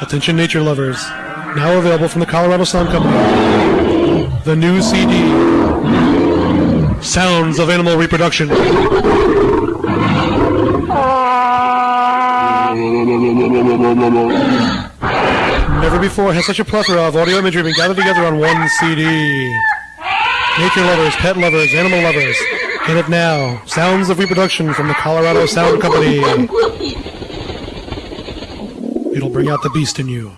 Attention nature lovers. Now available from the Colorado Sound Company. The new CD. Sounds of Animal Reproduction. Never before has such a plethora of audio imagery been gathered together on one CD. Nature lovers, pet lovers, animal lovers. Get it now. Sounds of Reproduction from the Colorado Sound Company. It'll bring out the beast in you.